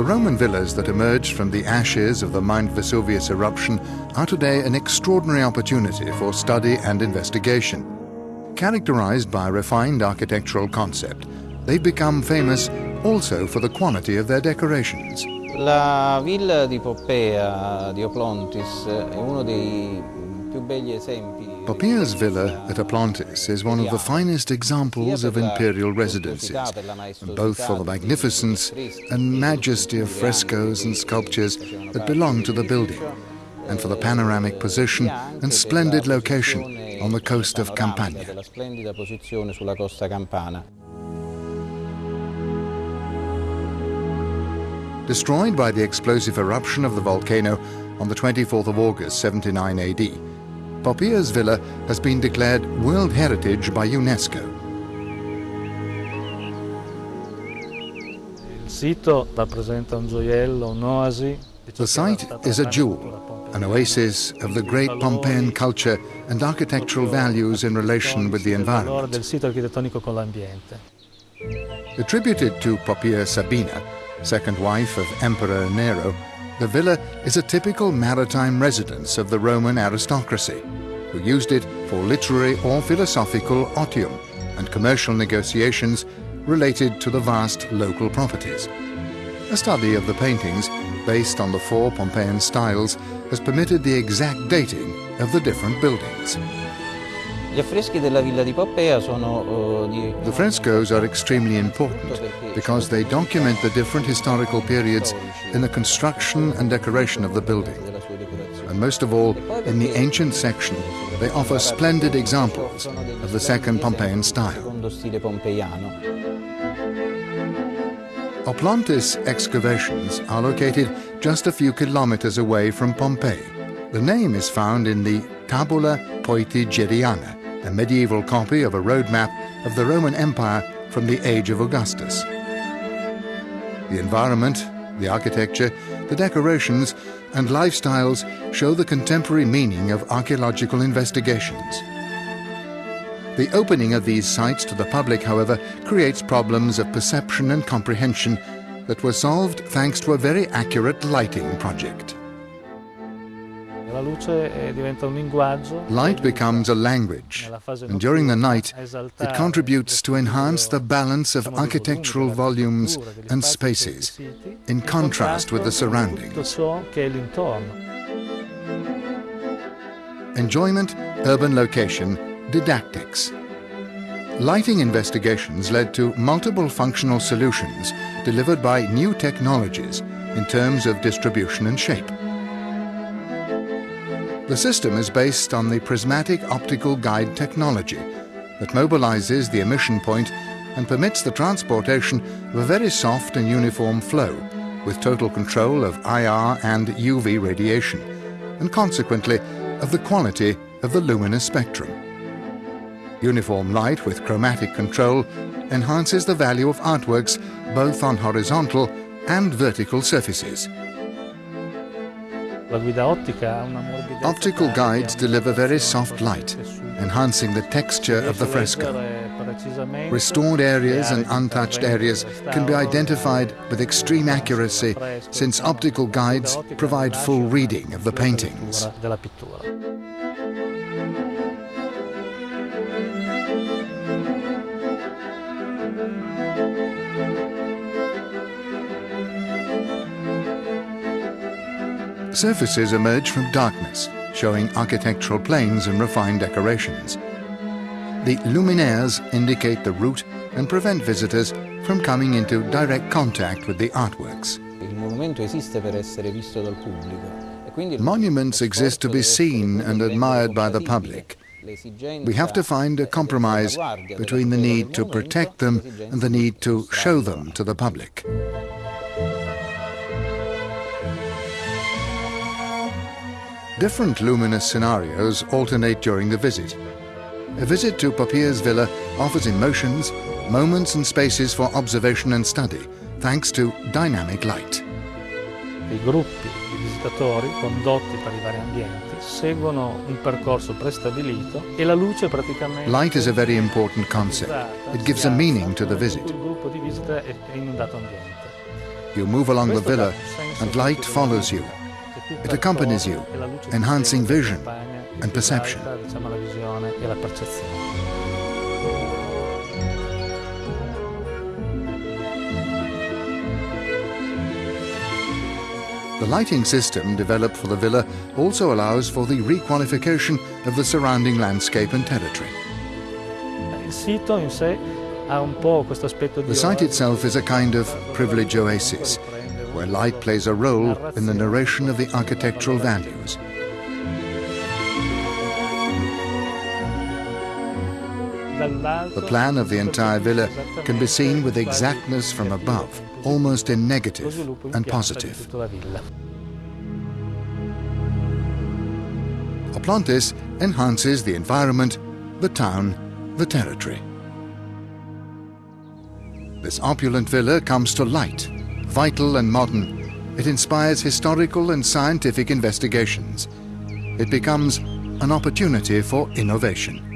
The Roman villas that emerged from the ashes of the Mount Vesuvius eruption are today an extraordinary opportunity for study and investigation. Characterized by a refined architectural concept, they've become famous also for the quality of their decorations. La villa di Poppea di Oplontis è uno dei più begli esempi. Poppaea's villa at Oplontis is one of the finest examples of imperial residences, both for the magnificence and majesty of frescoes and sculptures that belong to the building, and for the panoramic position and splendid location on the coast of Campania. Destroyed by the explosive eruption of the volcano on the 24th of August 79 AD, Poppaea's villa has been declared World Heritage by UNESCO. The site is a jewel, an oasis of the great Pompeian culture and architectural values in relation with the environment. Attributed to Poppaea Sabina, second wife of Emperor Nero, the villa is a typical maritime residence of the Roman aristocracy, who used it for literary or philosophical otium and commercial negotiations related to the vast local properties. A study of the paintings, based on the four Pompeian styles, has permitted the exact dating of the different buildings. The frescoes are extremely important because they document the different historical periods in the construction and decoration of the building. And most of all, in the ancient section, they offer splendid examples of the second Pompeian style. Oplontis excavations are located just a few kilometers away from Pompeii. The name is found in the Tabula Peutingeriana, a medieval copy of a road map of the Roman Empire from the age of Augustus. The environment, the architecture, the decorations, and lifestyles show the contemporary meaning of archaeological investigations. The opening of these sites to the public, however, creates problems of perception and comprehension that were solved thanks to a very accurate lighting project. Light becomes a language, and during the night, it contributes to enhance the balance of architectural volumes and spaces, in contrast with the surroundings. Enjoyment, urban location, didactics. Lighting investigations led to multiple functional solutions delivered by new technologies in terms of distribution and shape. The system is based on the prismatic optical guide technology that mobilizes the emission point and permits the transportation of a very soft and uniform flow with total control of IR and UV radiation and consequently of the quality of the luminous spectrum. Uniform light with chromatic control enhances the value of artworks both on horizontal and vertical surfaces. Optical guides deliver very soft light, enhancing the texture of the fresco. Restored areas and untouched areas can be identified with extreme accuracy since optical guides provide full reading of the paintings. Surfaces emerge from darkness, showing architectural planes and refined decorations. The luminaires indicate the route and prevent visitors from coming into direct contact with the artworks. Il monumento esiste per essere visto dal pubblico. quindi il Monuments exist to be seen and admired by the public. We have to find a compromise between the need to protect them and the need to show them to the public. Different luminous scenarios alternate during the visit. A visit to Poppaea's villa offers emotions, moments and spaces for observation and study, thanks to dynamic light. I gruppi di visitatori condotti per i vari ambienti seguono un percorso prestabilito e la luce praticamente Light is a very important concept. It gives a meaning to the visit. Il gruppo di visita è è in un dato ambiente. You move along the villa and light follows you. It accompanies you, enhancing vision and perception. The lighting system developed for the villa also allows for the requalification of the surrounding landscape and territory. The site itself is a kind of privilege oasis, where light plays a role in the narration of the architectural values. The plan of the entire villa can be seen with exactness from above, almost in negative and positive. Oplontis enhances the environment, the town, the territory. This opulent villa comes to light, vital and modern. It inspires historical and scientific investigations. It becomes an opportunity for innovation.